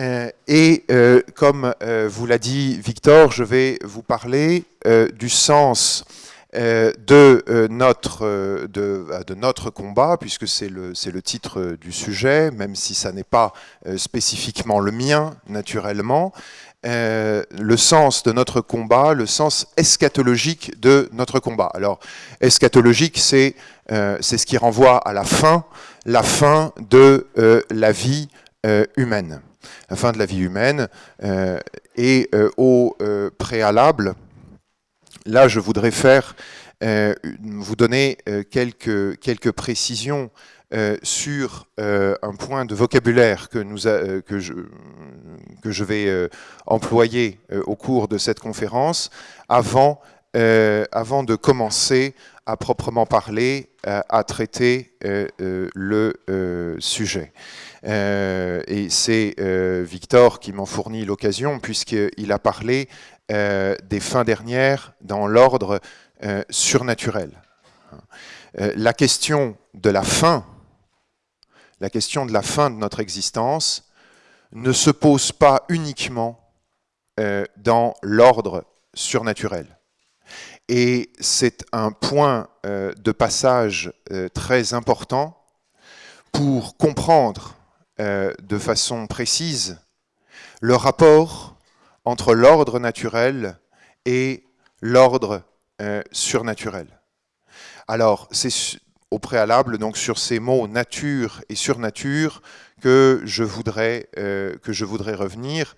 Euh, et euh, comme euh, vous l'a dit Victor, je vais vous parler du sens de, notre, de, de, notre combat, puisque c'est le, le, titre du sujet, même si ça n'est pas spécifiquement le mien, naturellement. le sens de notre combat, le sens eschatologique de notre combat. Alors, eschatologique, c'est ce qui renvoie à la fin, la fin de la vie humaine la fin de la vie humaine. Euh, et euh, au euh, préalable, là, je voudrais faire, vous donner quelques, quelques précisions sur un point de vocabulaire que, nous que, je, que je vais employer au cours de cette conférence avant, avant de commencer à proprement parler, à traiter le sujet. Euh, et c'est euh, Victor qui m'en fournit l'occasion, puisqu'il a parlé euh, des fins dernières dans l'ordre surnaturel. la question de la fin, la question de la fin de notre existence, ne se pose pas uniquement dans l'ordre surnaturel. Et c'est un point de passage très important pour comprendre euh, de façon précise le rapport entre l'ordre naturel et l'ordre euh, surnaturel. Alors, c'est au préalable, donc sur ces mots nature et surnature, que je voudrais, euh, que je voudrais revenir.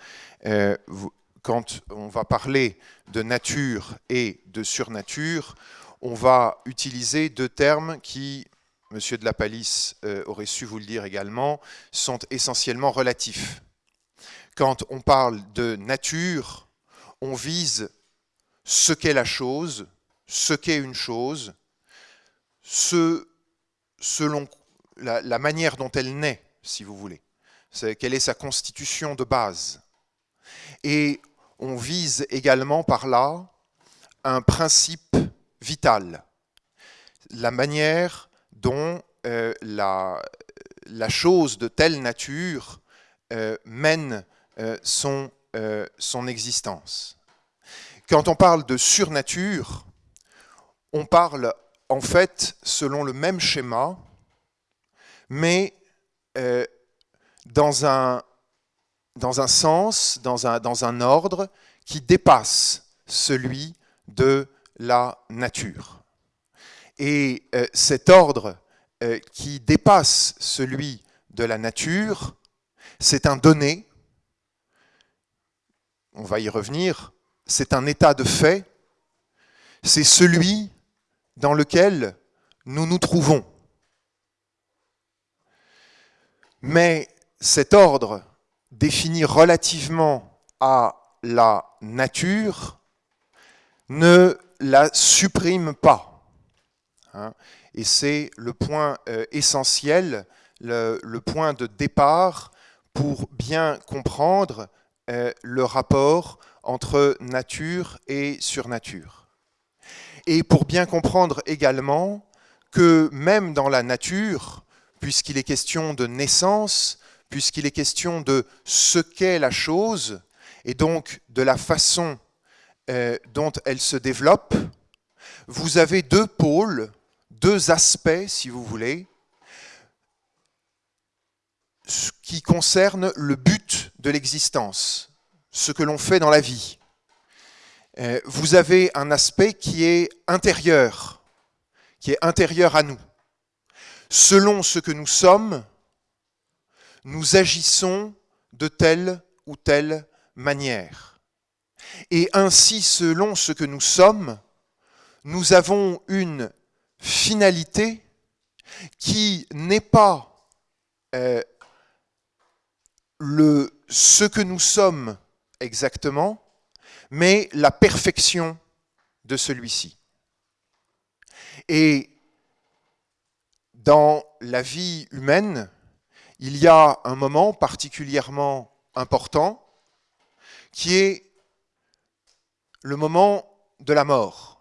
quand on va parler de nature et de surnature, on va utiliser deux termes qui Monsieur de la Palisse euh, aurait su vous le dire également, sont essentiellement relatifs. Quand on parle de nature, on vise ce qu'est la chose, ce qu'est une chose, selon la, manière dont elle naît, si vous voulez. Quelle est sa constitution de base. Et on vise également par là un principe vital, la manière dont euh, la, chose de telle nature euh, mène euh, son, existence. Quand on parle de surnature, on parle en fait selon le même schéma, mais dans, un, sens, dans un ordre qui dépasse celui de la nature. Et euh, cet ordre euh, qui dépasse celui de la nature, c'est un donné, on va y revenir, c'est un état de fait, c'est celui dans lequel nous nous trouvons. Mais cet ordre défini relativement à la nature ne la supprime pas. Hein. et c'est le point euh, essentiel, le, point de départ pour bien comprendre euh, le rapport entre nature et surnature. Et pour bien comprendre également que même dans la nature, puisqu'il est question de naissance, puisqu'il est question de ce qu'est la chose, et donc de la façon euh, dont elle se développe, vous avez deux pôles deux aspects, si vous voulez, qui concernent le but de l'existence, ce que l'on fait dans la vie. Euh, vous avez un aspect qui est intérieur, qui est intérieur à nous. Selon ce que nous sommes, nous agissons de telle ou telle manière. Et ainsi, selon ce que nous sommes, nous avons une finalité qui n'est pas euh, le, ce que nous sommes exactement, mais la perfection de celui-ci. Et dans la vie humaine, il y a un moment particulièrement important qui est le moment de la mort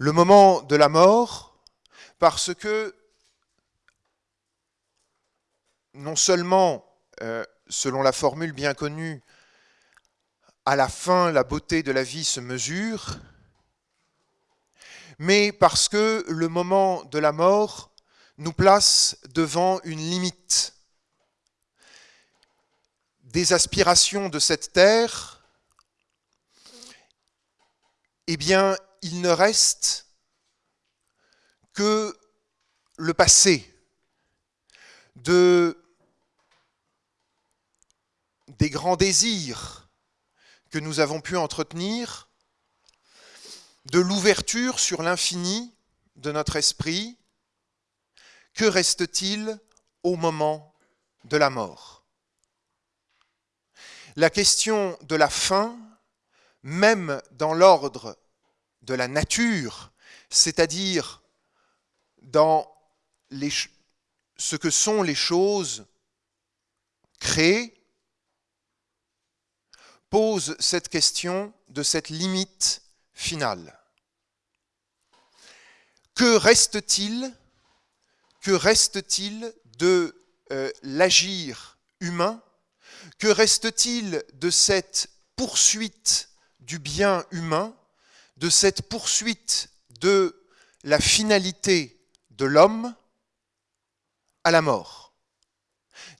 le moment de la mort, parce que non seulement euh, selon la formule bien connue, à la fin, la beauté de la vie se mesure, mais parce que le moment de la mort nous place devant une limite. Des aspirations de cette terre, eh bien, il ne reste que le passé de des grands désirs que nous avons pu entretenir, de l'ouverture sur l'infini de notre esprit, que reste-t-il au moment de la mort? La question de la fin, même dans l'ordre de la nature, c'est-à-dire dans ce que sont les choses créées, pose cette question de cette limite finale. Que reste-t-il Que reste-t-il de euh, l'agir humain Que reste-t-il de cette poursuite du bien humain, de cette poursuite de la finalité de l'homme à la mort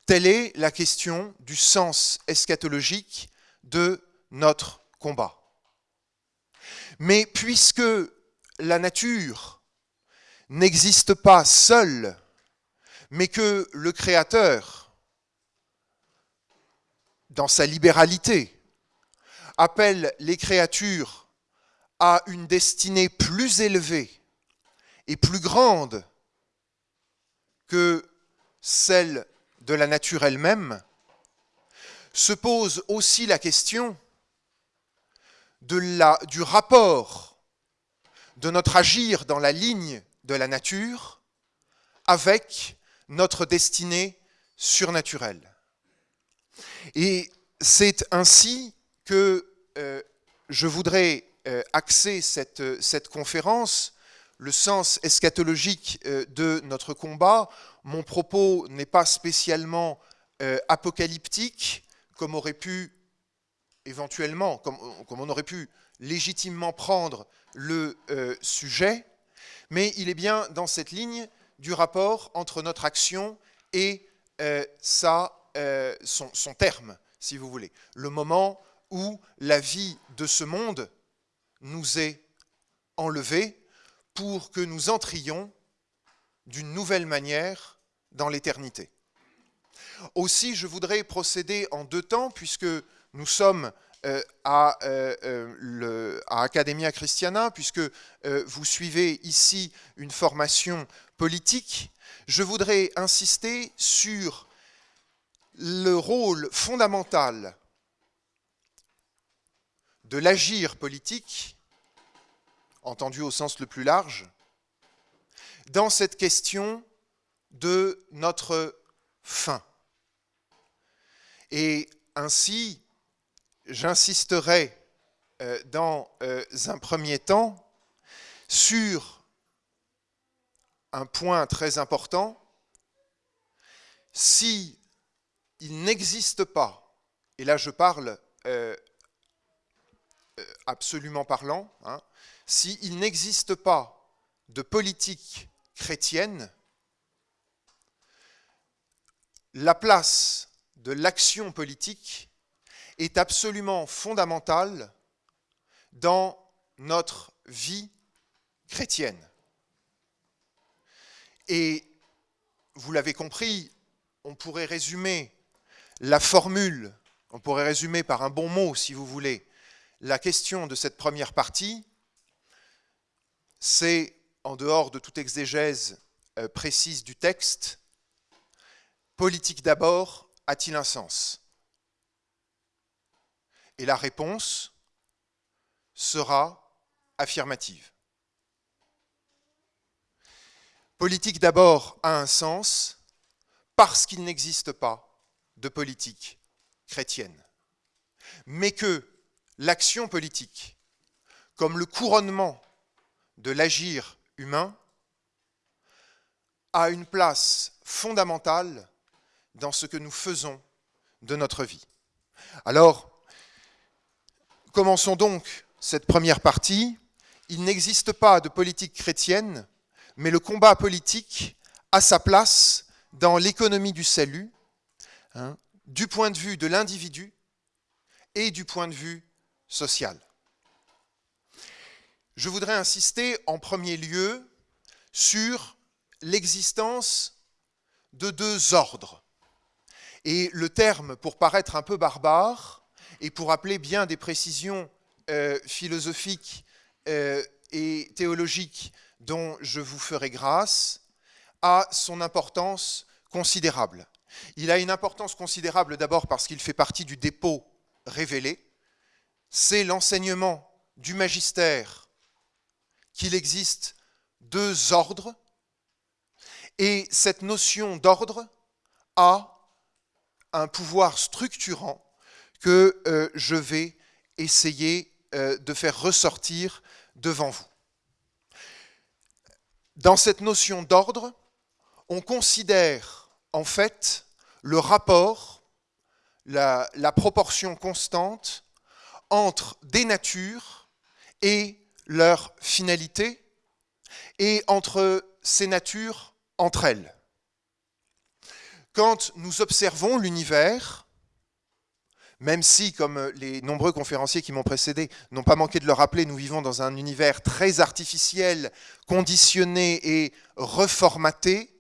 Telle est la question du sens eschatologique de notre combat. Mais puisque la nature n'existe pas seule, mais que le Créateur, dans sa libéralité, appelle les créatures à une destinée plus élevée et plus grande que celle de la nature elle-même, se pose aussi la question de la, du rapport de notre agir dans la ligne de la nature avec notre destinée surnaturelle. Et c'est ainsi que euh, je voudrais axer cette, cette, conférence, le sens eschatologique euh, de notre combat. Mon propos n'est pas spécialement apocalyptique, comme aurait pu éventuellement, comme, on aurait pu légitimement prendre le euh, sujet, mais il est bien dans cette ligne du rapport entre notre action et euh, euh, son, son, terme, si vous voulez. Le moment où la vie de ce monde nous est enlevée pour que nous entrions d'une nouvelle manière dans l'éternité. Aussi, je voudrais procéder en deux temps, puisque nous sommes euh, à, euh, euh, à, Academia Christiana, puisque vous suivez ici une formation politique. Je voudrais insister sur le rôle fondamental de l'agir politique, entendu au sens le plus large, dans cette question de notre fin. Et ainsi, j'insisterai euh, dans euh, un premier temps sur un point très important. Si il n'existe pas, et là je parle euh, absolument parlant, hein, s'il n'existe pas de politique chrétienne, la place de l'action politique est absolument fondamentale dans notre vie chrétienne. Et vous l'avez compris, on pourrait résumer la formule, on pourrait résumer par un bon mot, si vous voulez, la question de cette première partie, c'est, en dehors de toute exégèse euh, précise du texte, politique d'abord, a-t-il un sens? Et la réponse sera affirmative. Politique d'abord a un sens parce qu'il n'existe pas de politique chrétienne, mais que l'action politique, comme le couronnement de l'agir humain, a une place fondamentale dans ce que nous faisons de notre vie. Alors, commençons donc cette première partie. Il n'existe pas de politique chrétienne, mais le combat politique a sa place dans l'économie du salut, hein, du point de vue de l'individu et du point de vue Je voudrais insister en premier lieu sur l'existence de deux ordres. Et le terme, pour paraître un peu barbare, et pour appeler bien des précisions euh, philosophiques euh, et théologiques dont je vous ferai grâce, a son importance considérable. Il a une importance considérable d'abord parce qu'il fait partie du dépôt révélé. C'est l'enseignement du magistère qu'il existe deux ordres, et cette notion d'ordre a un pouvoir structurant que euh, je vais essayer euh, de faire ressortir devant vous. Dans cette notion d'ordre, on considère en fait le rapport, la, la proportion constante entre des natures et leur finalité, et entre ces natures entre elles. Quand nous observons l'univers, même si, comme les nombreux conférenciers qui m'ont précédé n'ont pas manqué de le rappeler, nous vivons dans un univers très artificiel, conditionné et reformaté,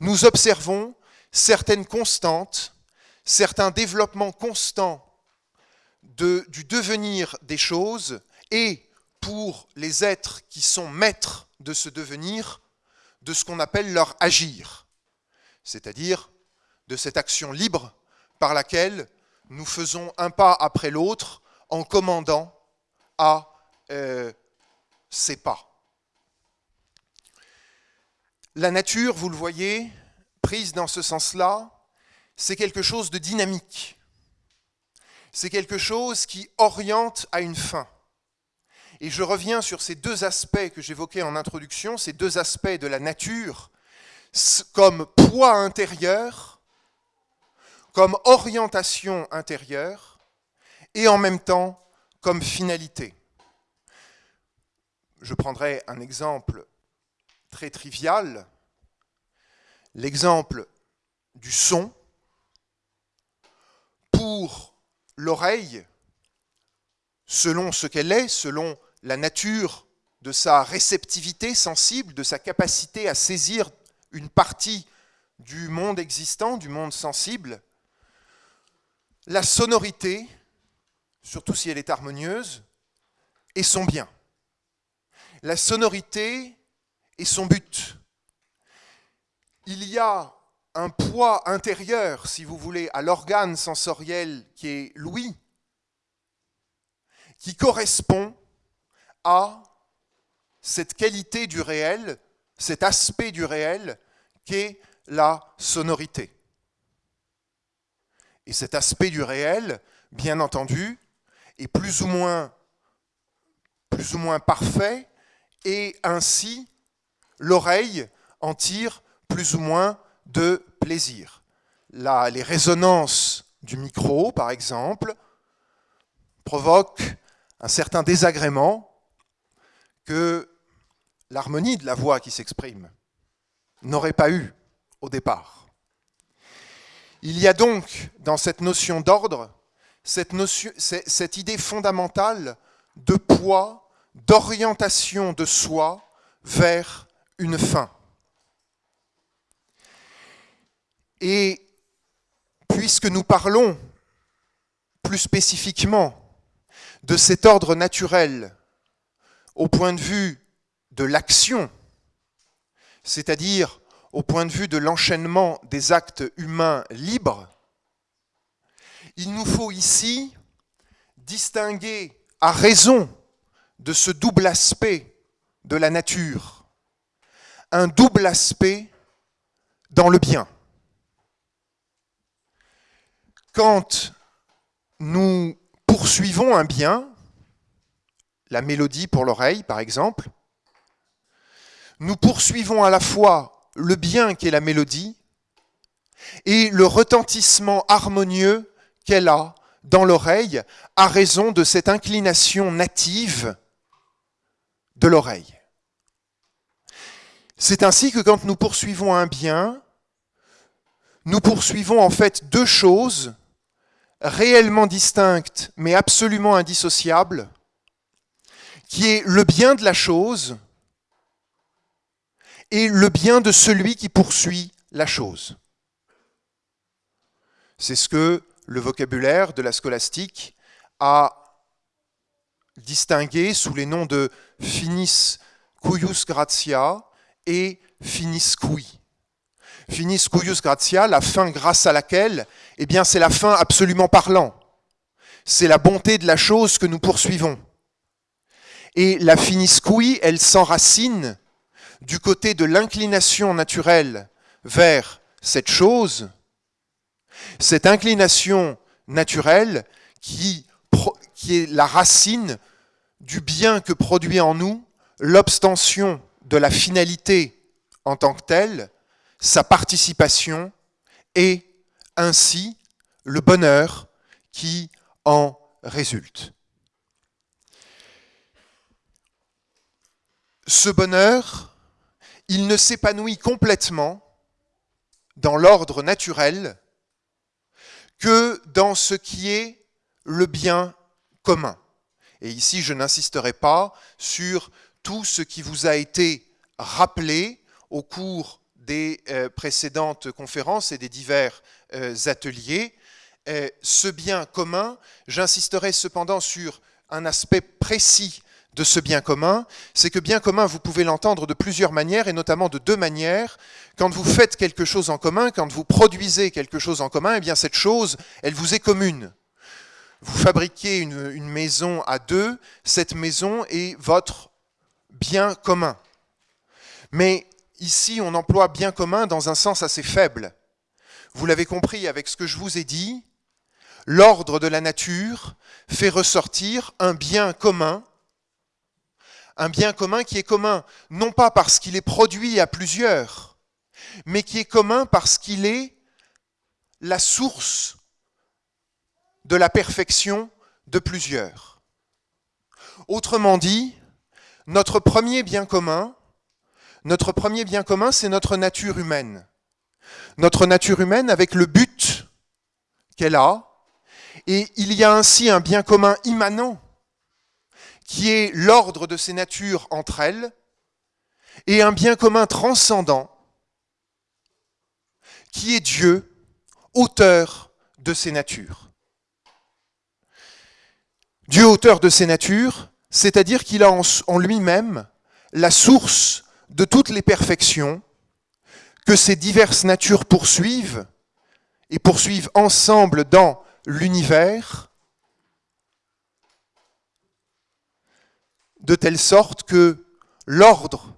nous observons certaines constantes, certains développements constants du devenir des choses et pour les êtres qui sont maîtres de ce devenir, de ce qu'on appelle leur agir, c'est-à-dire de cette action libre par laquelle nous faisons un pas après l'autre en commandant à euh, ces pas. La nature, vous le voyez, prise dans ce sens-là, c'est quelque chose de dynamique. C'est quelque chose qui oriente à une fin. Et je reviens sur ces deux aspects que j'évoquais en introduction, ces deux aspects de la nature, comme poids intérieur, comme orientation intérieure, et en même temps comme finalité. Je prendrai un exemple très trivial, l'exemple du son. Pour l'oreille, selon ce qu'elle est, selon la nature de sa réceptivité sensible, de sa capacité à saisir une partie du monde existant, du monde sensible, la sonorité, surtout si elle est harmonieuse, est son bien. La sonorité est son but. Il y a un poids intérieur, si vous voulez, à l'organe sensoriel qui est l'ouïe, qui correspond à cette qualité du réel, cet aspect du réel qu'est la sonorité. Et cet aspect du réel, bien entendu, est plus ou moins, plus ou moins parfait, et ainsi l'oreille en tire plus ou moins de plaisir. Les résonances du micro, par exemple, provoquent un certain désagrément que l'harmonie de la voix qui s'exprime n'aurait pas eu au départ. Il y a donc dans cette notion d'ordre cette idée fondamentale de poids, d'orientation de soi vers une fin. Et puisque nous parlons plus spécifiquement de cet ordre naturel au point de vue de l'action, c'est-à-dire au point de vue de l'enchaînement des actes humains libres, il nous faut ici distinguer à raison de ce double aspect de la nature, un double aspect dans le bien. Quand nous poursuivons un bien, la mélodie pour l'oreille par exemple, nous poursuivons à la fois le bien qui est la mélodie et le retentissement harmonieux qu'elle a dans l'oreille à raison de cette inclination native de l'oreille. C'est ainsi que quand nous poursuivons un bien, nous poursuivons en fait deux choses réellement distinctes mais absolument indissociables, qui est le bien de la chose et le bien de celui qui poursuit la chose. C'est ce que le vocabulaire de la scolastique a distingué sous les noms de finis cuius gratia et finis cui. Finis cuius gratia, la fin grâce à laquelle, eh bien, c'est la fin absolument parlant. C'est la bonté de la chose que nous poursuivons. Et la finis cui, elle s'enracine du côté de l'inclination naturelle vers cette chose, cette inclination naturelle qui, qui est la racine du bien que produit en nous l'obstention de la finalité en tant que telle, sa participation et ainsi le bonheur qui en résulte. Ce bonheur, il ne s'épanouit complètement dans l'ordre naturel que dans ce qui est le bien commun. Et ici, je n'insisterai pas sur tout ce qui vous a été rappelé au cours des euh, précédentes conférences et des divers ateliers. Euh, ce bien commun, j'insisterai cependant sur un aspect précis de ce bien commun, c'est que bien commun, vous pouvez l'entendre de plusieurs manières, et notamment de deux manières. Quand vous faites quelque chose en commun, quand vous produisez quelque chose en commun, eh bien cette chose, elle vous est commune. Vous fabriquez une, une maison à deux, cette maison est votre bien commun. Mais ici, on emploie bien commun dans un sens assez faible. Vous l'avez compris avec ce que je vous ai dit, l'ordre de la nature fait ressortir un bien commun un bien commun qui est commun, non pas parce qu'il est produit à plusieurs, mais qui est commun parce qu'il est la source de la perfection de plusieurs. Autrement dit, notre premier bien commun, notre premier bien commun, c'est notre nature humaine. Notre nature humaine avec le but qu'elle a, et il y a ainsi un bien commun immanent qui est l'ordre de ces natures entre elles, et un bien commun transcendant, qui est Dieu, auteur de ces natures. Dieu, auteur de ces natures, c'est-à-dire qu'il a en lui-même la source de toutes les perfections que ces diverses natures poursuivent et poursuivent ensemble dans l'univers de telle sorte que l'ordre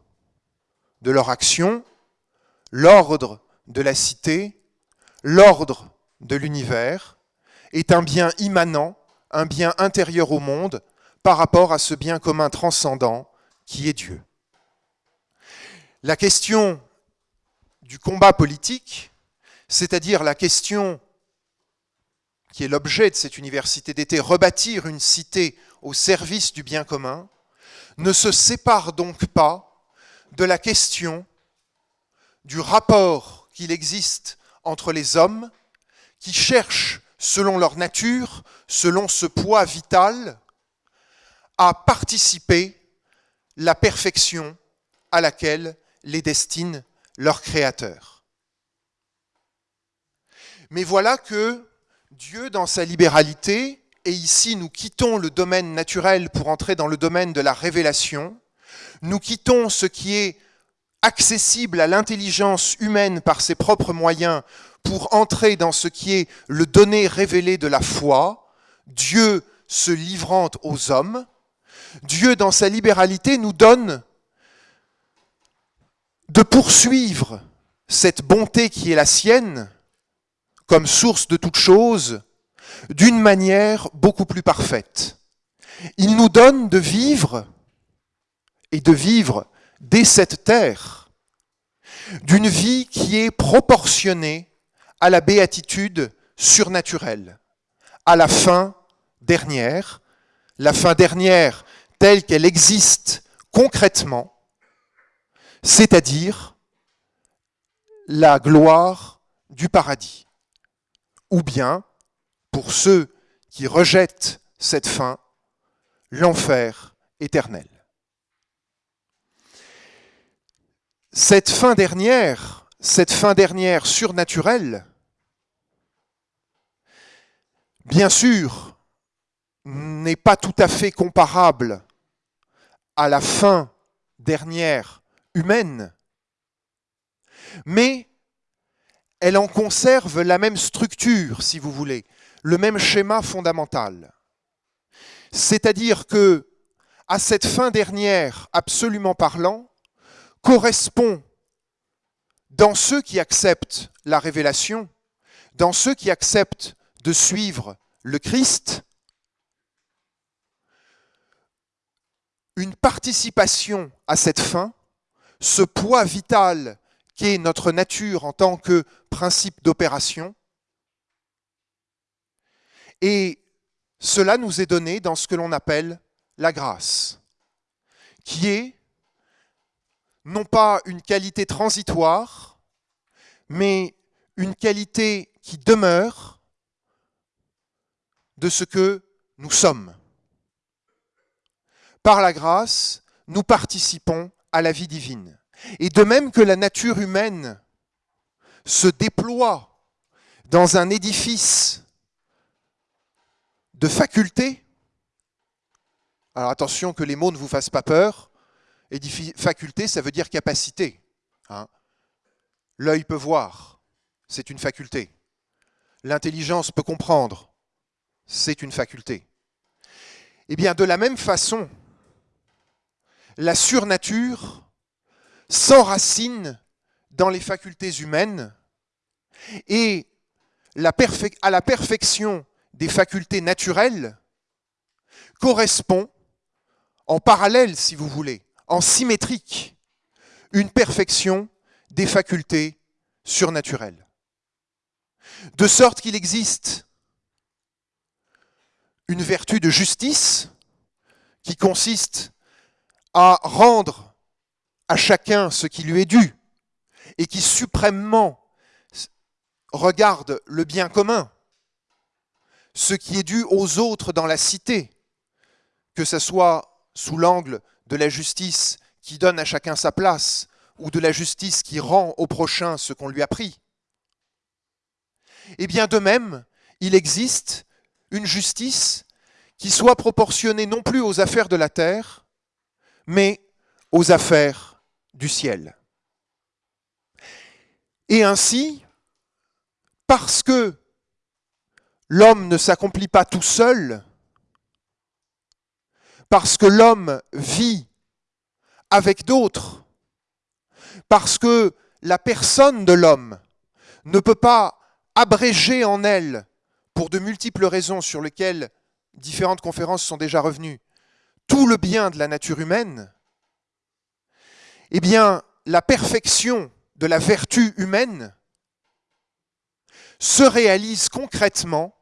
de leur action, l'ordre de la cité, l'ordre de l'univers est un bien immanent, un bien intérieur au monde par rapport à ce bien commun transcendant qui est Dieu. La question du combat politique, c'est-à-dire la question qui est l'objet de cette université d'été, rebâtir une cité au service du bien commun, ne se sépare donc pas de la question du rapport qu'il existe entre les hommes qui cherchent, selon leur nature, selon ce poids vital, à participer la perfection à laquelle les destine leur Créateur. Mais voilà que Dieu, dans sa libéralité, et ici nous quittons le domaine naturel pour entrer dans le domaine de la révélation, nous quittons ce qui est accessible à l'intelligence humaine par ses propres moyens pour entrer dans ce qui est le donné révélé de la foi, Dieu se livrant aux hommes, Dieu dans sa libéralité nous donne de poursuivre cette bonté qui est la sienne comme source de toute chose d'une manière beaucoup plus parfaite. Il nous donne de vivre et de vivre dès cette terre d'une vie qui est proportionnée à la béatitude surnaturelle, à la fin dernière, la fin dernière telle qu'elle existe concrètement, c'est-à-dire la gloire du paradis. Ou bien, pour ceux qui rejettent cette fin, l'enfer éternel. Cette fin dernière, cette fin dernière surnaturelle, bien sûr, n'est pas tout à fait comparable à la fin dernière humaine, mais elle en conserve la même structure, si vous voulez, le même schéma fondamental. C'est-à-dire que à cette fin dernière, absolument parlant, correspond dans ceux qui acceptent la révélation, dans ceux qui acceptent de suivre le Christ, une participation à cette fin, ce poids vital qu'est notre nature en tant que principe d'opération. Et cela nous est donné dans ce que l'on appelle la grâce, qui est non pas une qualité transitoire, mais une qualité qui demeure de ce que nous sommes. Par la grâce, nous participons à la vie divine. Et de même que la nature humaine se déploie dans un édifice de facultés, alors attention que les mots ne vous fassent pas peur, faculté, ça veut dire capacité. Hein. L'œil peut voir, c'est une faculté. L'intelligence peut comprendre, c'est une faculté. Eh bien, de la même façon, la surnature s'enracine dans les facultés humaines et à la perfection des facultés naturelles correspond en parallèle, si vous voulez, en symétrique, une perfection des facultés surnaturelles. De sorte qu'il existe une vertu de justice qui consiste à rendre à chacun ce qui lui est dû et qui suprêmement regarde le bien commun, ce qui est dû aux autres dans la cité, que ce soit sous l'angle de la justice qui donne à chacun sa place, ou de la justice qui rend au prochain ce qu'on lui a pris. Eh bien de même, il existe une justice qui soit proportionnée non plus aux affaires de la terre, mais aux affaires du ciel. Et ainsi, parce que l'homme ne s'accomplit pas tout seul, parce que l'homme vit avec d'autres, parce que la personne de l'homme ne peut pas abréger en elle, pour de multiples raisons sur lesquelles différentes conférences sont déjà revenues, tout le bien de la nature humaine, eh bien, la perfection de la vertu humaine se réalise concrètement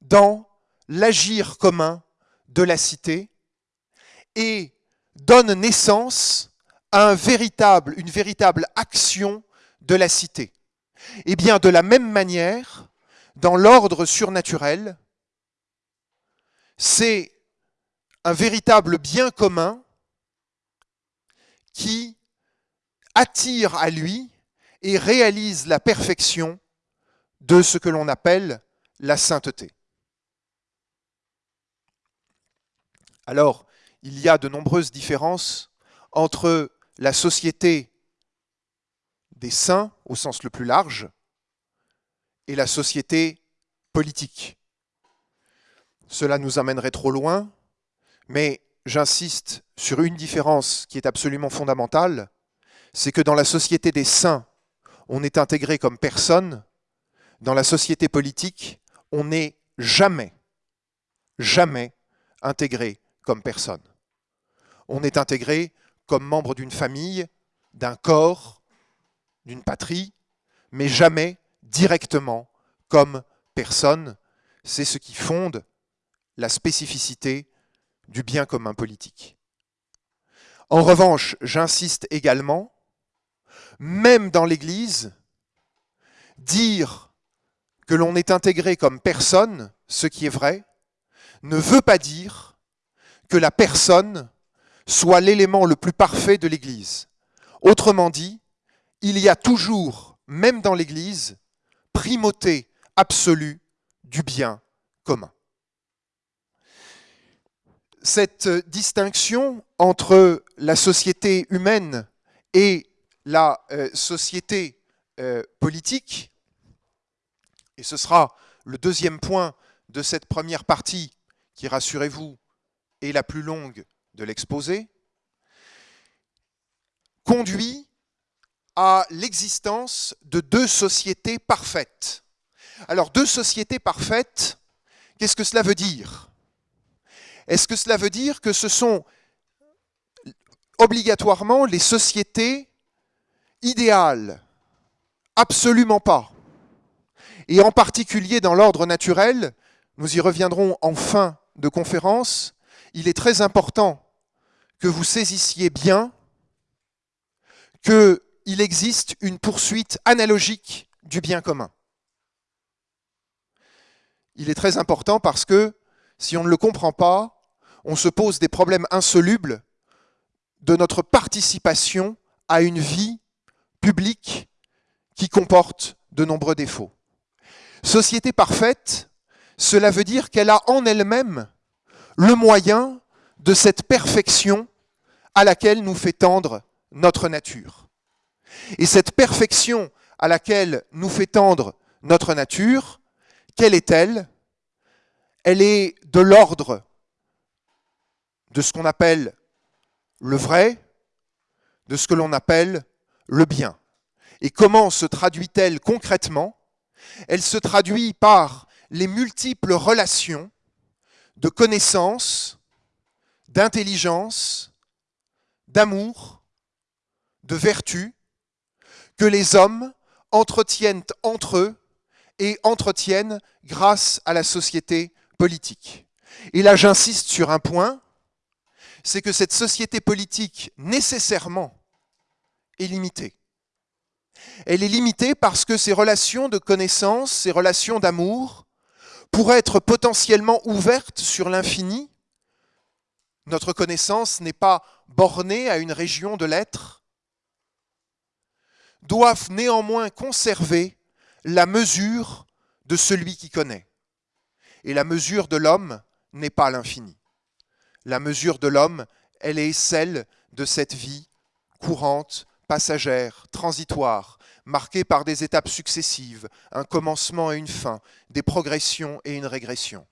dans l'agir commun de la cité et donne naissance à une véritable action de la cité. Eh bien de la même manière, dans l'ordre surnaturel, c'est un véritable bien commun qui attire à lui et réalise la perfection de ce que l'on appelle la sainteté. Alors, il y a de nombreuses différences entre la société des saints, au sens le plus large, et la société politique. Cela nous amènerait trop loin, mais j'insiste sur une différence qui est absolument fondamentale, c'est que dans la société des saints, on est intégré comme personne, dans la société politique, on n'est jamais, jamais intégré comme personne. On est intégré comme membre d'une famille, d'un corps, d'une patrie, mais jamais directement comme personne. C'est ce qui fonde la spécificité du bien commun politique. En revanche, j'insiste également, même dans l'Église, dire que l'on est intégré comme personne, ce qui est vrai, ne veut pas dire que la personne soit l'élément le plus parfait de l'Église. Autrement dit, il y a toujours, même dans l'Église, primauté absolue du bien commun. Cette distinction entre la société humaine et la euh, société euh, politique, et ce sera le deuxième point de cette première partie, qui, rassurez-vous, est la plus longue de l'exposé, conduit à l'existence de deux sociétés parfaites. Alors, deux sociétés parfaites, qu'est-ce que cela veut dire? Est-ce que cela veut dire que ce sont obligatoirement les sociétés idéales? Absolument pas. Et en particulier dans l'ordre naturel, nous y reviendrons en fin de conférence, il est très important que vous saisissiez bien qu'il existe une poursuite analogique du bien commun. Il est très important parce que si on ne le comprend pas, on se pose des problèmes insolubles de notre participation à une vie publique qui comporte de nombreux défauts. Société parfaite, cela veut dire qu'elle a en elle-même le moyen de cette perfection à laquelle nous fait tendre notre nature. Et cette perfection à laquelle nous fait tendre notre nature, quelle est-elle? Elle est de l'ordre de ce qu'on appelle le vrai, de ce que l'on appelle le bien. Et comment se traduit-elle concrètement? Elle se traduit par les multiples relations de connaissance, d'intelligence, d'amour, de vertu que les hommes entretiennent entre eux et entretiennent grâce à la société politique. Et là, j'insiste sur un point, c'est que cette société politique, nécessairement, est limitée. Elle est limitée parce que ces relations de connaissance, ces relations d'amour, pourraient être potentiellement ouvertes sur l'infini. Notre connaissance n'est pas bornée à une région de l'être, doivent néanmoins conserver la mesure de celui qui connaît. Et la mesure de l'homme n'est pas l'infini. La mesure de l'homme, elle est celle de cette vie courante, passagère, transitoire, marquée par des étapes successives, un commencement et une fin, des progressions et une régression.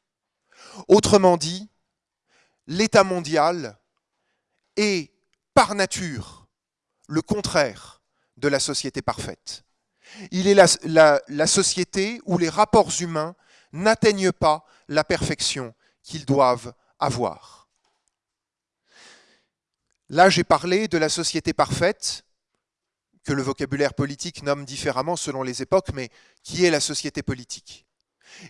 Autrement dit, l'état mondial est par nature le contraire de la société parfaite. Il est la, société où les rapports humains n'atteignent pas la perfection qu'ils doivent avoir. Là, j'ai parlé de la société parfaite, que le vocabulaire politique nomme différemment selon les époques, mais qui est la société politique.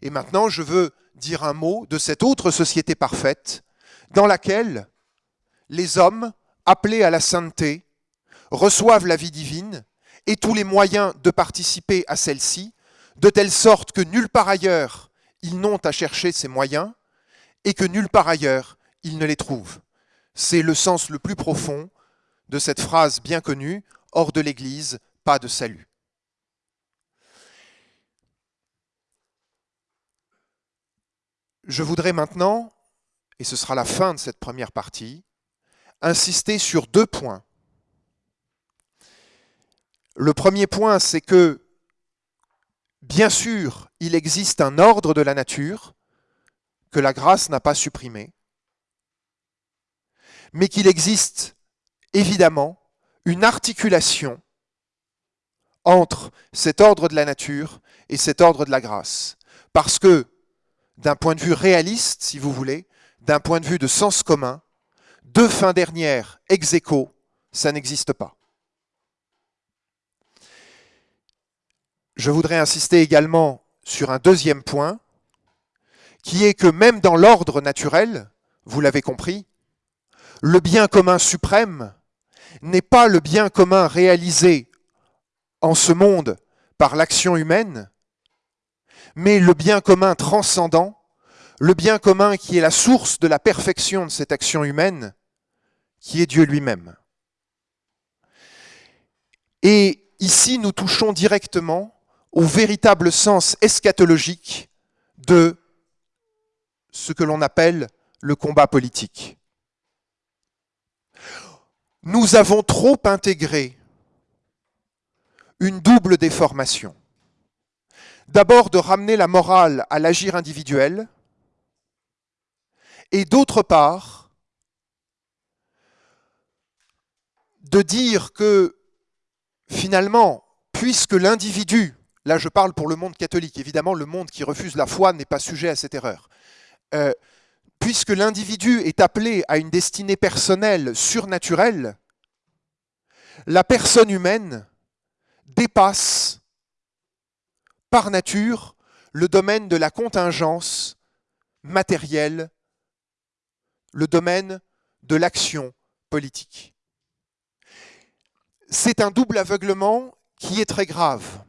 Et maintenant, je veux dire un mot de cette autre société parfaite, dans laquelle les hommes, appelés à la sainteté, reçoivent la vie divine et tous les moyens de participer à celle-ci, de telle sorte que nulle part ailleurs ils n'ont à chercher ces moyens et que nulle part ailleurs ils ne les trouvent. C'est le sens le plus profond de cette phrase bien connue hors de l'Église, pas de salut. Je voudrais maintenant, et ce sera la fin de cette première partie, insister sur deux points. Le premier point, c'est que, bien sûr, il existe un ordre de la nature que la grâce n'a pas supprimé, mais qu'il existe évidemment une articulation entre cet ordre de la nature et cet ordre de la grâce. Parce que, d'un point de vue réaliste, si vous voulez, d'un point de vue de sens commun, deux fins dernières ex aequo, ça n'existe pas. je voudrais insister également sur un deuxième point, qui est que même dans l'ordre naturel, vous l'avez compris, le bien commun suprême n'est pas le bien commun réalisé en ce monde par l'action humaine, mais le bien commun transcendant, le bien commun qui est la source de la perfection de cette action humaine, qui est Dieu lui-même. Et ici, nous touchons directement au véritable sens eschatologique de ce que l'on appelle le combat politique. Nous avons trop intégré une double déformation. D'abord de ramener la morale à l'agir individuel, et d'autre part, de dire que finalement, puisque l'individu, là je parle pour le monde catholique, évidemment le monde qui refuse la foi n'est pas sujet à cette erreur, euh, puisque l'individu est appelé à une destinée personnelle surnaturelle, la personne humaine dépasse par nature le domaine de la contingence matérielle, le domaine de l'action politique. C'est un double aveuglement qui est très grave.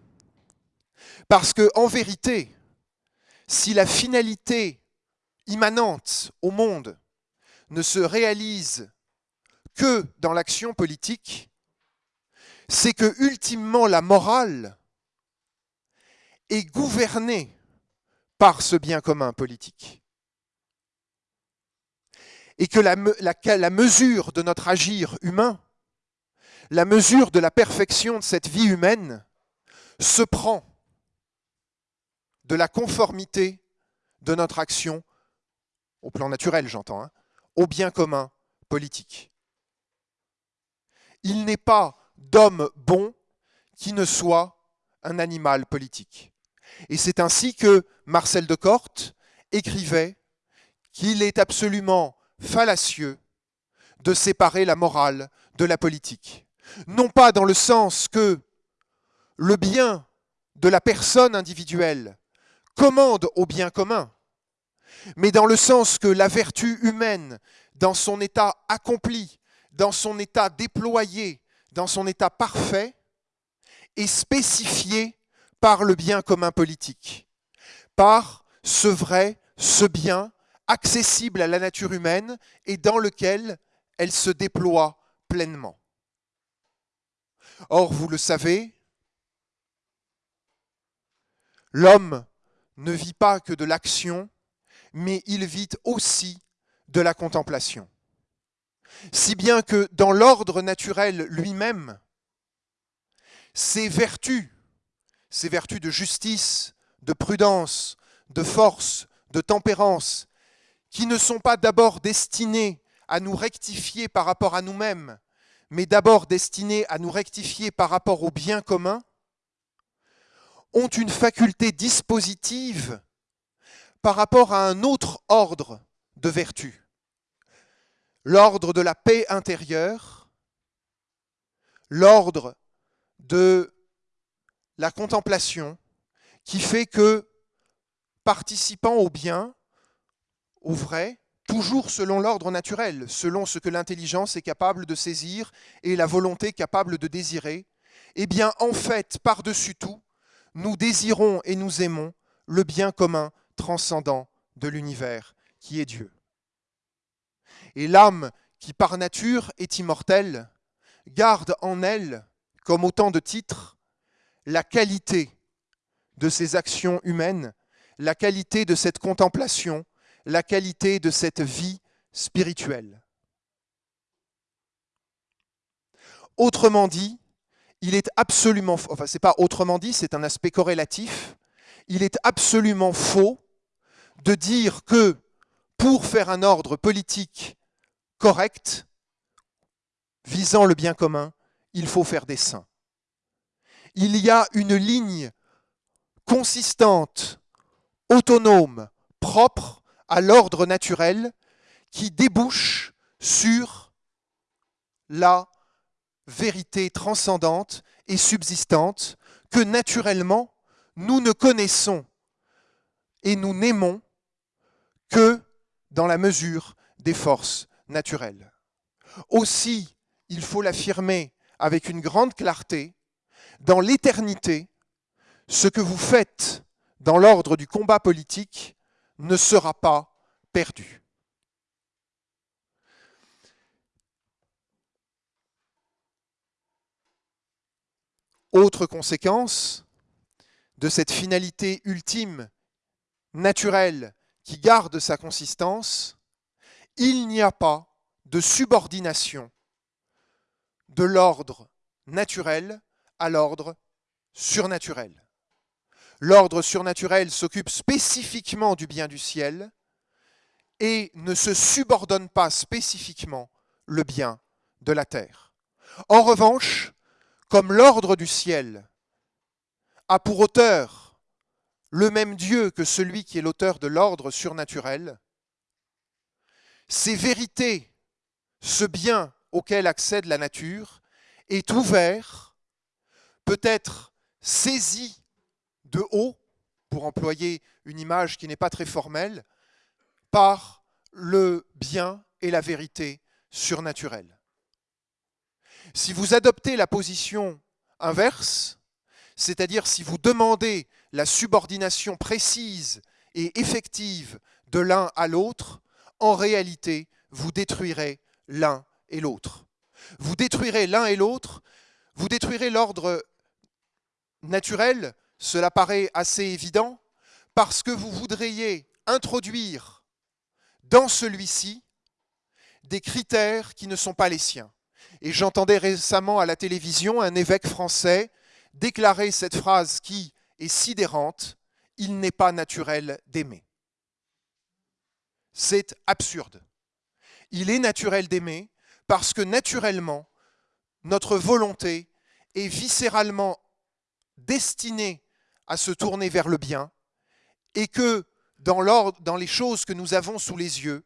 Parce que, en vérité, si la finalité immanente au monde ne se réalise que dans l'action politique, c'est que ultimement la morale est gouvernée par ce bien commun politique. Et que la, mesure de notre agir humain, la mesure de la perfection de cette vie humaine, se prend de la conformité de notre action au plan naturel j'entends, hein, au bien commun politique. Il n'est pas d'homme bon qui ne soit un animal politique. Et c'est ainsi que Marcel de Corte écrivait qu'il est absolument fallacieux de séparer la morale de la politique. Non pas dans le sens que le bien de la personne individuelle commande au bien commun, mais dans le sens que la vertu humaine, dans son état accompli, dans son état déployé, dans son état parfait, est spécifiée par le bien commun politique, par ce vrai, ce bien accessible à la nature humaine et dans lequel elle se déploie pleinement. Or, vous le savez, l'homme ne vit pas que de l'action, mais il vit aussi de la contemplation. Si bien que dans l'ordre naturel lui-même, ces vertus, ces vertus de justice, de prudence, de force, de tempérance, qui ne sont pas d'abord destinées à nous rectifier par rapport à nous-mêmes, mais d'abord destinées à nous rectifier par rapport au bien commun, ont une faculté dispositive par rapport à un autre ordre de vertu. L'ordre de la paix intérieure, l'ordre de la contemplation, qui fait que, participant au bien, au vrai, toujours selon l'ordre naturel, selon ce que l'intelligence est capable de saisir et la volonté capable de désirer, eh bien, en fait, par-dessus tout, nous désirons et nous aimons le bien commun transcendant de l'univers qui est Dieu. Et l'âme qui par nature est immortelle garde en elle, comme autant de titres, la qualité de ses actions humaines, la qualité de cette contemplation, la qualité de cette vie spirituelle. Autrement dit, il est absolument, enfin c'est pas autrement dit, c'est un aspect corrélatif, il est absolument faux de dire que pour faire un ordre politique correct, visant le bien commun, il faut faire des saints. Il y a une ligne consistante, autonome, propre à l'ordre naturel qui débouche sur la vérité transcendante et subsistante que naturellement nous ne connaissons et nous n'aimons que dans la mesure des forces naturelles. Aussi, il faut l'affirmer avec une grande clarté, dans l'éternité, ce que vous faites dans l'ordre du combat politique ne sera pas perdu. Autre conséquence de cette finalité ultime, naturelle, qui garde sa consistance, il n'y a pas de subordination de l'ordre naturel à l'ordre surnaturel. L'ordre surnaturel s'occupe spécifiquement du bien du ciel et ne se subordonne pas spécifiquement le bien de la terre. En revanche, comme l'ordre du ciel a pour auteur le même Dieu que celui qui est l'auteur de l'ordre surnaturel, ces vérités, ce bien auquel accède la nature, est ouvert, peut être saisi de haut, pour employer une image qui n'est pas très formelle, par le bien et la vérité surnaturelle. Si vous adoptez la position inverse, c'est-à-dire si vous demandez la subordination précise et effective de l'un à l'autre, en réalité, vous détruirez l'un et l'autre. Vous détruirez l'un et l'autre, vous détruirez l'ordre naturel, cela paraît assez évident, parce que vous voudriez introduire dans celui-ci des critères qui ne sont pas les siens. Et j'entendais récemment à la télévision un évêque français déclarer cette phrase qui est sidérante, Il n'est pas naturel d'aimer. C'est absurde. Il est naturel d'aimer parce que naturellement, notre volonté est viscéralement destinée à se tourner vers le bien et que dans, dans les choses que nous avons sous les yeux,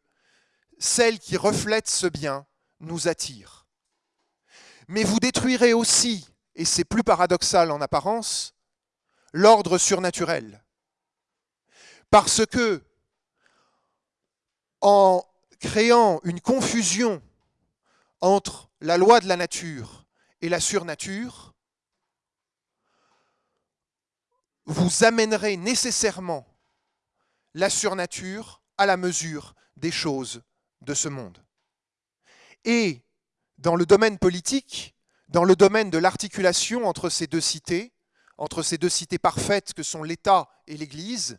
celles qui reflètent ce bien nous attirent mais vous détruirez aussi, et c'est plus paradoxal en apparence, l'ordre surnaturel. Parce que, en créant une confusion entre la loi de la nature et la surnature, vous amènerez nécessairement la surnature à la mesure des choses de ce monde. Et dans le domaine politique, dans le domaine de l'articulation entre ces deux cités, entre ces deux cités parfaites que sont l'État et l'Église,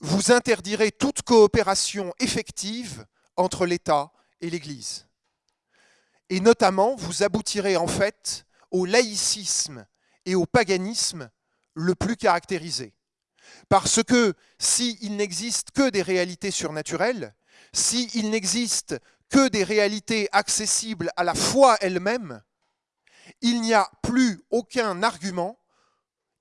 vous interdirez toute coopération effective entre l'État et l'Église. Et notamment, vous aboutirez en fait au laïcisme et au paganisme le plus caractérisé. Parce que s'il n'existe que des réalités surnaturelles, s'il n'existe que des réalités accessibles à la foi elle-même, il n'y a plus aucun argument,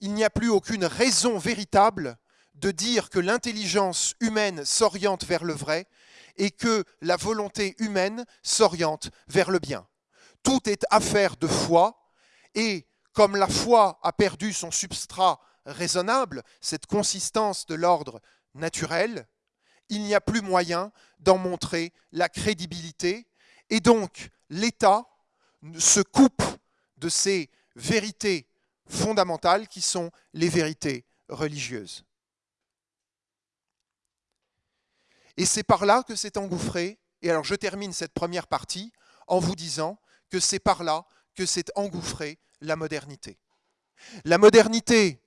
il n'y a plus aucune raison véritable de dire que l'intelligence humaine s'oriente vers le vrai et que la volonté humaine s'oriente vers le bien. Tout est affaire de foi et comme la foi a perdu son substrat raisonnable, cette consistance de l'ordre naturel, il n'y a plus moyen d'en montrer la crédibilité. Et donc, l'État se coupe de ces vérités fondamentales qui sont les vérités religieuses. Et c'est par là que s'est engouffré, et alors je termine cette première partie en vous disant que c'est par là que s'est engouffrée la modernité. La modernité,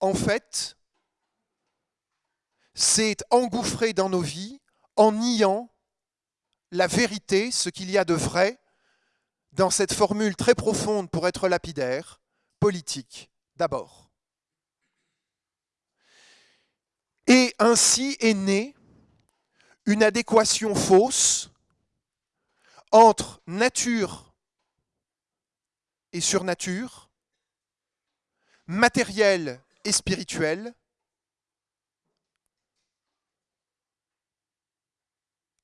en fait, c'est engouffrer dans nos vies en niant la vérité, ce qu'il y a de vrai dans cette formule très profonde pour être lapidaire, politique d'abord. Et ainsi est née une adéquation fausse entre nature et surnature, matériel et spirituel,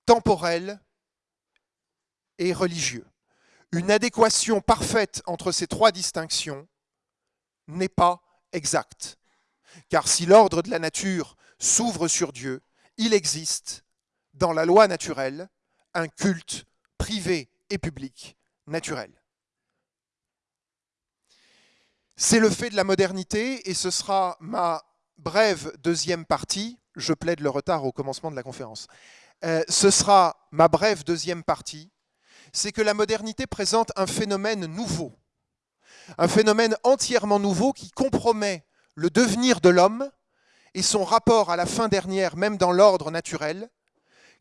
temporel et religieux. Une adéquation parfaite entre ces trois distinctions n'est pas exact. Car si l'ordre de la nature s'ouvre sur Dieu, il existe, dans la loi naturelle, un culte privé et public naturel. C'est le fait de la modernité et ce sera ma brève deuxième partie. Je plaide le retard au commencement de la conférence. Euh, ce sera ma brève deuxième partie. C'est que la modernité présente un phénomène nouveau, un phénomène entièrement nouveau qui compromet le devenir de l'homme et son rapport à la fin dernière, même dans l'ordre naturel,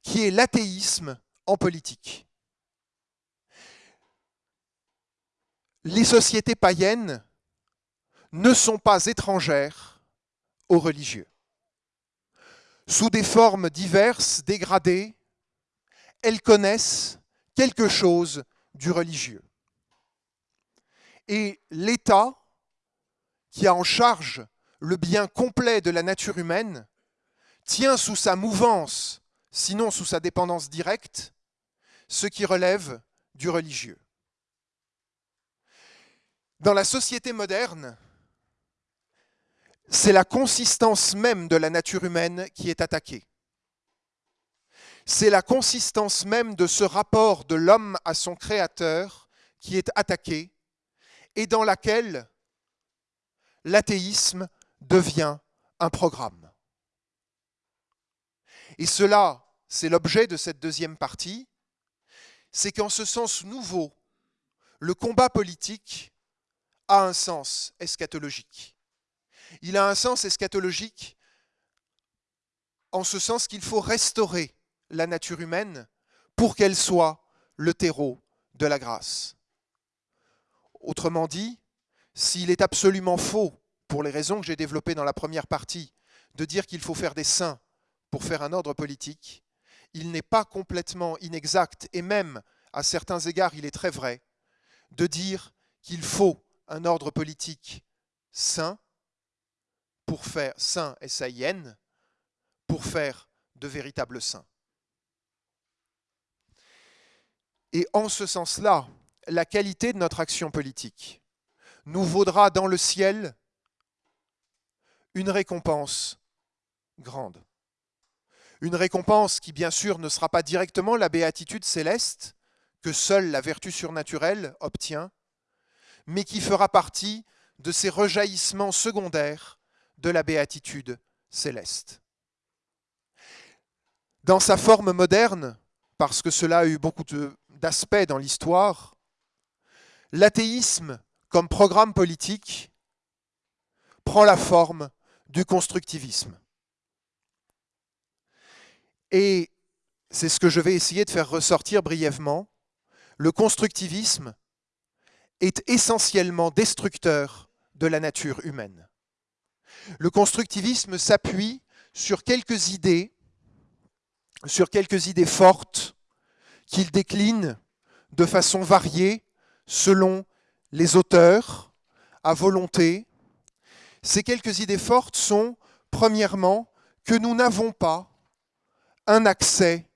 qui est l'athéisme en politique. Les sociétés païennes ne sont pas étrangères aux religieux. Sous des formes diverses, dégradées, elles connaissent quelque chose du religieux. Et l'État, qui a en charge le bien complet de la nature humaine, tient sous sa mouvance, sinon sous sa dépendance directe, ce qui relève du religieux. Dans la société moderne, c'est la consistance même de la nature humaine qui est attaquée. C'est la consistance même de ce rapport de l'homme à son créateur qui est attaquée et dans laquelle l'athéisme devient un programme. Et cela, c'est l'objet de cette deuxième partie, c'est qu'en ce sens nouveau, le combat politique a un sens eschatologique il a un sens eschatologique en ce sens qu'il faut restaurer la nature humaine pour qu'elle soit le terreau de la grâce. Autrement dit, s'il est absolument faux, pour les raisons que j'ai développées dans la première partie, de dire qu'il faut faire des saints pour faire un ordre politique, il n'est pas complètement inexact, et même à certains égards il est très vrai, de dire qu'il faut un ordre politique saint pour faire saint et saïenne, pour faire de véritables saints. Et en ce sens-là, la qualité de notre action politique nous vaudra dans le ciel une récompense grande. Une récompense qui, bien sûr, ne sera pas directement la béatitude céleste que seule la vertu surnaturelle obtient, mais qui fera partie de ces rejaillissements secondaires de la béatitude céleste. Dans sa forme moderne, parce que cela a eu beaucoup d'aspects dans l'histoire, l'athéisme comme programme politique prend la forme du constructivisme. Et c'est ce que je vais essayer de faire ressortir brièvement. Le constructivisme est essentiellement destructeur de la nature humaine. Le constructivisme s'appuie sur quelques idées, sur quelques idées fortes qu'il décline de façon variée selon les auteurs, à volonté. Ces quelques idées fortes sont, premièrement, que nous n'avons pas un accès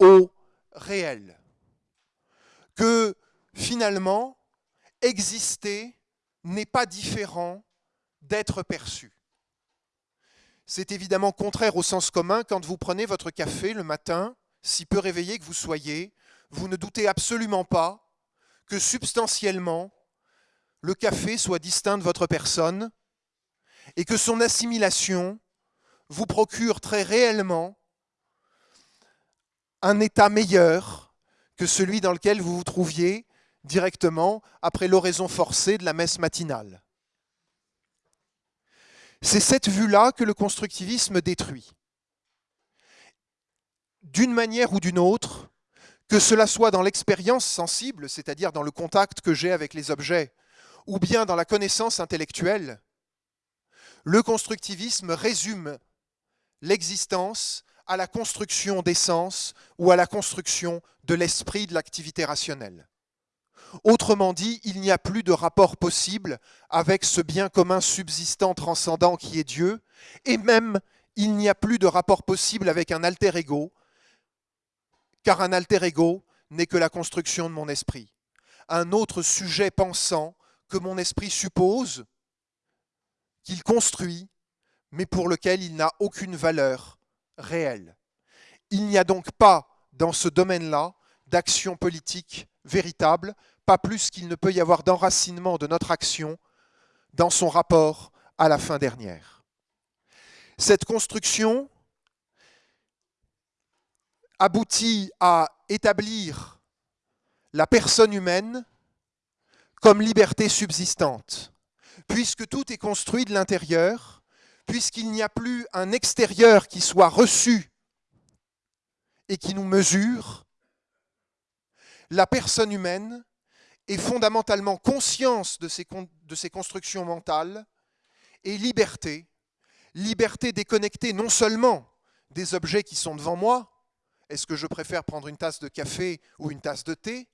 au réel, que finalement, exister n'est pas différent d'être perçu. C'est évidemment contraire au sens commun quand vous prenez votre café le matin, si peu réveillé que vous soyez, vous ne doutez absolument pas que substantiellement le café soit distinct de votre personne et que son assimilation vous procure très réellement un état meilleur que celui dans lequel vous vous trouviez directement après l'oraison forcée de la messe matinale. C'est cette vue-là que le constructivisme détruit. D'une manière ou d'une autre, que cela soit dans l'expérience sensible, c'est-à-dire dans le contact que j'ai avec les objets, ou bien dans la connaissance intellectuelle, le constructivisme résume l'existence à la construction des sens ou à la construction de l'esprit de l'activité rationnelle. Autrement dit, il n'y a plus de rapport possible avec ce bien commun subsistant transcendant qui est Dieu, et même il n'y a plus de rapport possible avec un alter ego, car un alter ego n'est que la construction de mon esprit. Un autre sujet pensant que mon esprit suppose, qu'il construit, mais pour lequel il n'a aucune valeur réelle. Il n'y a donc pas dans ce domaine-là d'action politique véritable, pas plus qu'il ne peut y avoir d'enracinement de notre action dans son rapport à la fin dernière. Cette construction aboutit à établir la personne humaine comme liberté subsistante, puisque tout est construit de l'intérieur, puisqu'il n'y a plus un extérieur qui soit reçu et qui nous mesure, la personne humaine est fondamentalement conscience de ses, constructions mentales et liberté, liberté déconnectée non seulement des objets qui sont devant moi, est-ce que je préfère prendre une tasse de café ou une tasse de thé,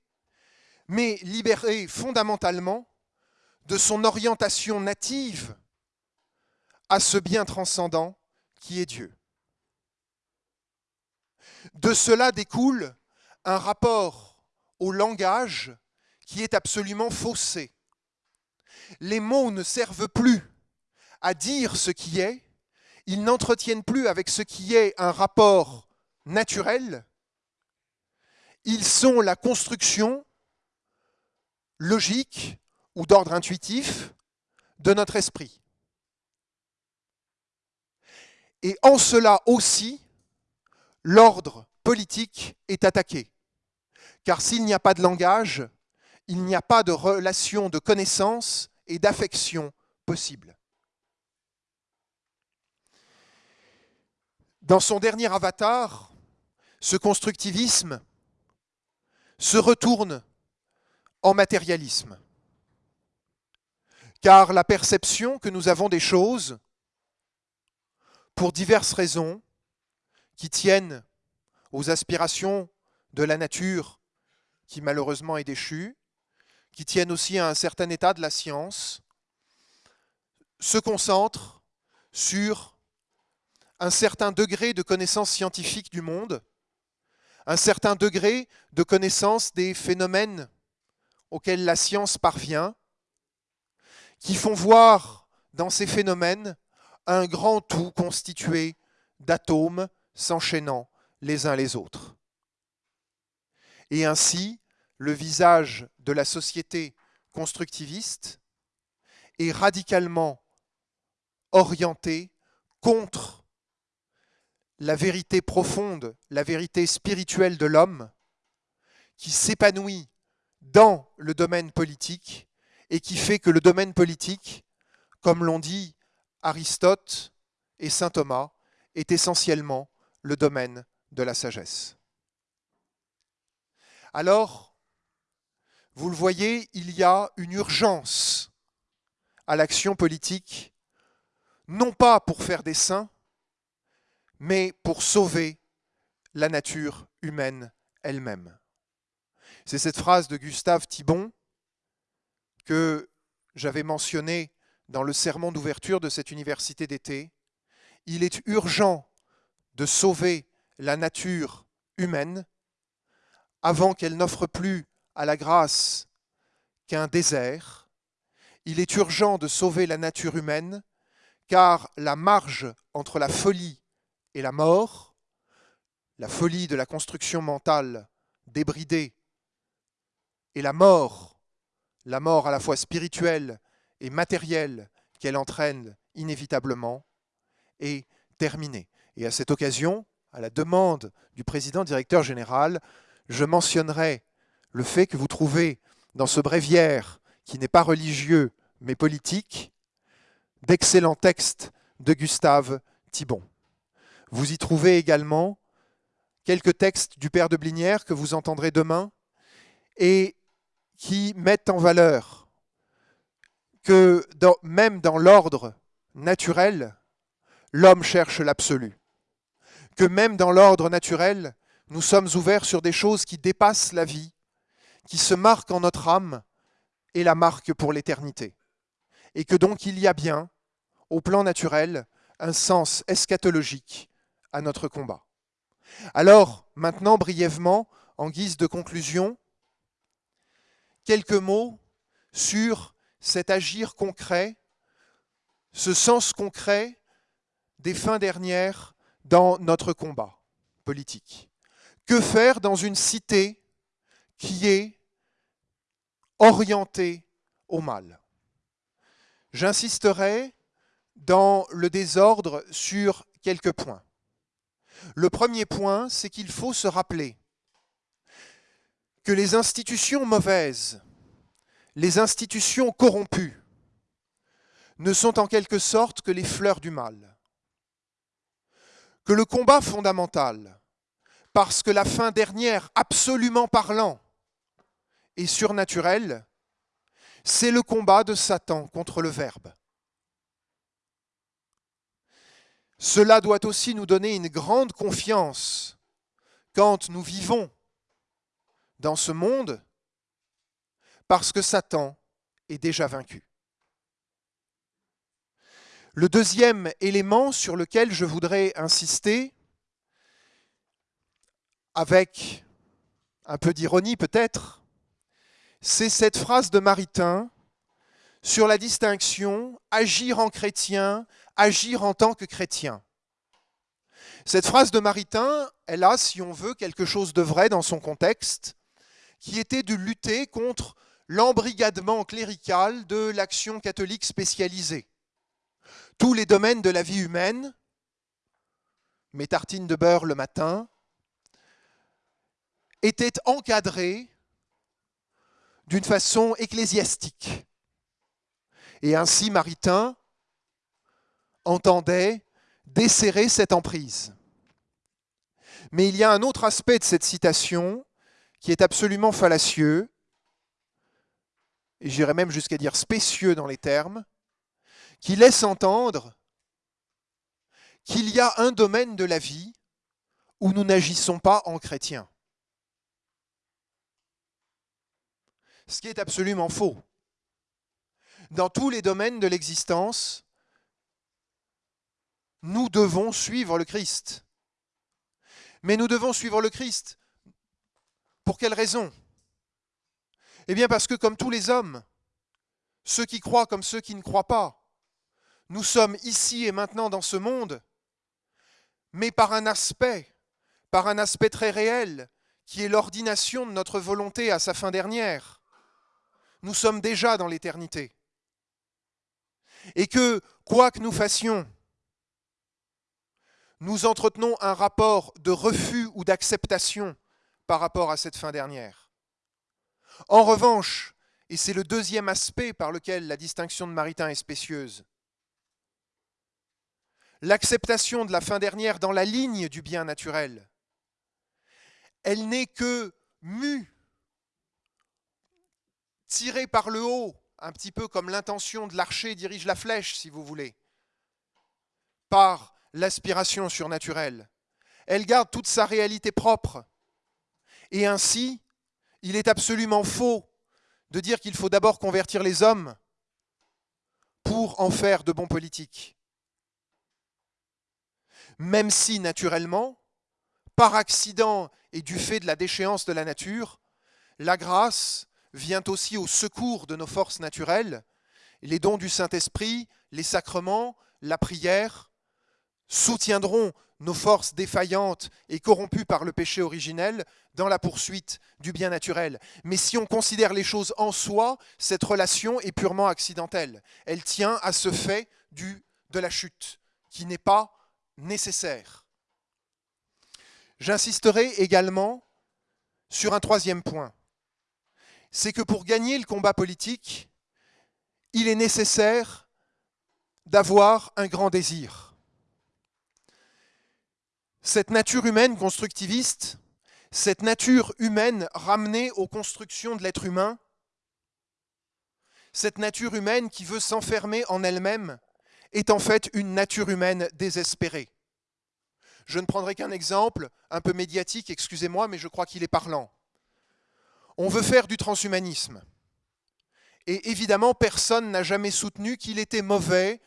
mais libérée fondamentalement de son orientation native à ce bien transcendant qui est Dieu. De cela découle un rapport au langage qui est absolument faussé. Les mots ne servent plus à dire ce qui est, ils n'entretiennent plus avec ce qui est un rapport naturel, ils sont la construction logique ou d'ordre intuitif de notre esprit. Et en cela aussi, l'ordre politique est attaqué. Car s'il n'y a pas de langage, il n'y a pas de relation de connaissance et d'affection possible. Dans son dernier avatar, ce constructivisme se retourne en matérialisme. Car la perception que nous avons des choses, pour diverses raisons, qui tiennent aux aspirations de la nature qui malheureusement est déchue, qui tiennent aussi à un certain état de la science, se concentre sur un certain degré de connaissance scientifique du monde, un certain degré de connaissance des phénomènes auxquels la science parvient, qui font voir dans ces phénomènes un grand tout constitué d'atomes s'enchaînant les uns les autres. Et ainsi, le visage de la société constructiviste est radicalement orienté contre la vérité profonde, la vérité spirituelle de l'homme, qui s'épanouit dans le domaine politique et qui fait que le domaine politique, comme l'ont dit Aristote et Saint Thomas, est essentiellement le domaine de la sagesse. Alors, vous le voyez, il y a une urgence à l'action politique, non pas pour faire des saints, mais pour sauver la nature humaine elle-même. C'est cette phrase de Gustave Thibon que j'avais mentionnée dans le sermon d'ouverture de cette université d'été. Il est urgent de sauver la nature humaine avant qu'elle n'offre plus à la grâce qu'un désert. Il est urgent de sauver la nature humaine car la marge entre la folie et la mort, la folie de la construction mentale débridée et la mort, la mort à la fois spirituelle et matérielle qu'elle entraîne inévitablement, est terminée. Et à cette occasion, à la demande du président directeur général, je mentionnerai le fait que vous trouvez dans ce bréviaire, qui n'est pas religieux mais politique, d'excellents textes de Gustave Thibon. Vous y trouvez également quelques textes du Père de Blinière que vous entendrez demain et qui mettent en valeur que même dans l'ordre naturel, l'homme cherche l'absolu. Que même dans l'ordre naturel, nous sommes ouverts sur des choses qui dépassent la vie, qui se marquent en notre âme et la marquent pour l'éternité. Et que donc il y a bien, au plan naturel, un sens eschatologique à notre combat. Alors, maintenant, brièvement, en guise de conclusion, quelques mots sur cet agir concret ce sens concret des fins dernières dans notre combat politique. Que faire dans une cité qui est orientée au mal? J'insisterai dans le désordre sur quelques points. Le premier point, c'est qu'il faut se rappeler que les institutions mauvaises, les institutions corrompues, ne sont en quelque sorte que les fleurs du mal. Que le combat fondamental, parce que la fin dernière, absolument parlant, est surnaturelle, c'est le combat de Satan contre le Verbe. Cela doit aussi nous donner une grande confiance quand nous vivons dans ce monde, parce que Satan est déjà vaincu. Le deuxième élément sur lequel je voudrais insister, avec un peu d'ironie peut-être, c'est cette phrase de Maritain sur la distinction agir en chrétien, agir en tant que chrétien. Cette phrase de Maritain, elle a, si on veut, quelque chose de vrai dans son contexte, qui était de lutter contre l'embrigadement clérical de l'action catholique spécialisée. Tous les domaines de la vie humaine, mes tartines de beurre le matin, étaient encadrés d'une façon ecclésiastique. Et ainsi, Maritain entendait desserrer cette emprise. Mais il y a un autre aspect de cette citation qui est absolument fallacieux, et j'irais même jusqu'à dire spécieux dans les termes, qui laisse entendre qu'il y a un domaine de la vie où nous n'agissons pas en chrétien. Ce qui est absolument faux. Dans tous les domaines de l'existence, nous devons suivre le Christ. Mais nous devons suivre le Christ. Pour quelle raison? Eh bien parce que comme tous les hommes, ceux qui croient comme ceux qui ne croient pas, nous sommes ici et maintenant dans ce monde, mais par un aspect, par un aspect très réel, qui est l'ordination de notre volonté à sa fin dernière. Nous sommes déjà dans l'éternité. Et que, quoi que nous fassions, nous entretenons un rapport de refus ou d'acceptation par rapport à cette fin dernière. En revanche, et c'est le deuxième aspect par lequel la distinction de Maritain est spécieuse, l'acceptation de la fin dernière dans la ligne du bien naturel, elle n'est que mue, tirée par le haut, un petit peu comme l'intention de l'archer dirige la flèche, si vous voulez, par l'aspiration surnaturelle. Elle garde toute sa réalité propre. Et ainsi, il est absolument faux de dire qu'il faut d'abord convertir les hommes pour en faire de bons politiques. Même si, naturellement, par accident et du fait de la déchéance de la nature, la grâce vient aussi au secours de nos forces naturelles, les dons du Saint-Esprit, les sacrements, la prière, soutiendront nos forces défaillantes et corrompues par le péché originel dans la poursuite du bien naturel. Mais si on considère les choses en soi, cette relation est purement accidentelle. Elle tient à ce fait du, de la chute, qui n'est pas nécessaire. J'insisterai également sur un troisième point. C'est que pour gagner le combat politique, il est nécessaire d'avoir un grand désir cette nature humaine constructiviste, cette nature humaine ramenée aux constructions de l'être humain, cette nature humaine qui veut s'enfermer en elle-même, est en fait une nature humaine désespérée. Je ne prendrai qu'un exemple, un peu médiatique, excusez-moi, mais je crois qu'il est parlant. On veut faire du transhumanisme. Et évidemment, personne n'a jamais soutenu qu'il était mauvais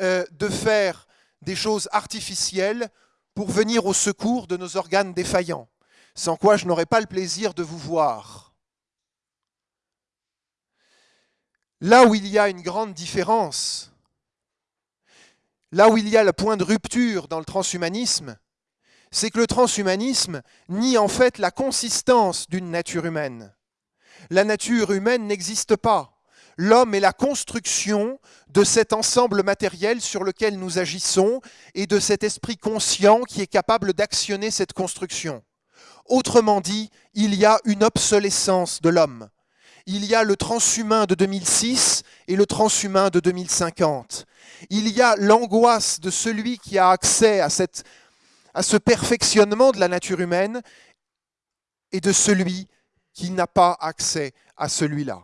euh, de faire des choses artificielles pour venir au secours de nos organes défaillants, sans quoi je n'aurais pas le plaisir de vous voir. Là où il y a une grande différence là où il y a le point de rupture dans le transhumanisme, c'est que le transhumanisme nie en fait la consistance d'une nature humaine. La nature humaine n'existe pas. L'homme est la construction de cet ensemble matériel sur lequel nous agissons et de cet esprit conscient qui est capable d'actionner cette construction. Autrement dit, il y a une obsolescence de l'homme. Il y a le transhumain de 2006 et le transhumain de 2050. Il y a l'angoisse de celui qui a accès à, cette, à ce perfectionnement de la nature humaine et de celui qui n'a pas accès à celui-là.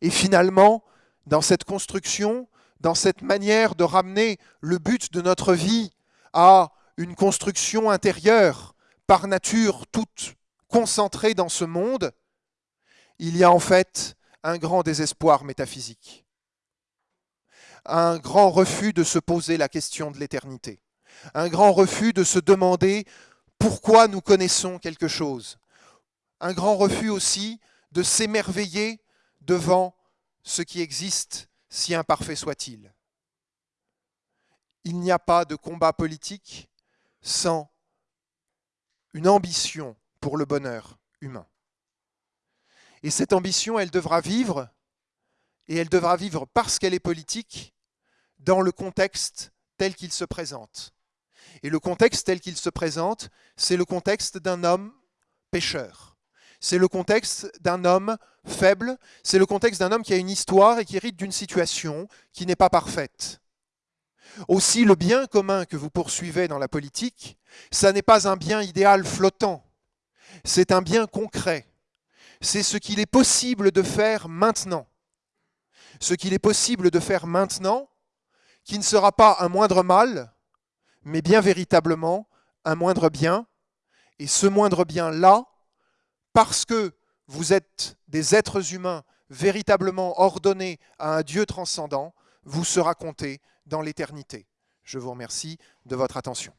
Et finalement, dans cette construction, dans cette manière de ramener le but de notre vie à une construction intérieure, par nature toute concentrée dans ce monde, il y a en fait un grand désespoir métaphysique, un grand refus de se poser la question de l'éternité, un grand refus de se demander pourquoi nous connaissons quelque chose, un grand refus aussi de s'émerveiller devant ce qui existe, si imparfait soit-il. Il n'y a pas de combat politique sans une ambition pour le bonheur humain. Et cette ambition, elle devra vivre, et elle devra vivre parce qu'elle est politique, dans le contexte tel qu'il se présente. Et le contexte tel qu'il se présente, c'est le contexte d'un homme pécheur. C'est le contexte d'un homme faible, c'est le contexte d'un homme qui a une histoire et qui hérite d'une situation qui n'est pas parfaite. Aussi, le bien commun que vous poursuivez dans la politique, ça n'est pas un bien idéal flottant, c'est un bien concret. C'est ce qu'il est possible de faire maintenant. Ce qu'il est possible de faire maintenant, qui ne sera pas un moindre mal, mais bien véritablement un moindre bien. Et ce moindre bien-là, parce que vous êtes des êtres humains véritablement ordonnés à un Dieu transcendant, vous sera compté dans l'éternité. Je vous remercie de votre attention.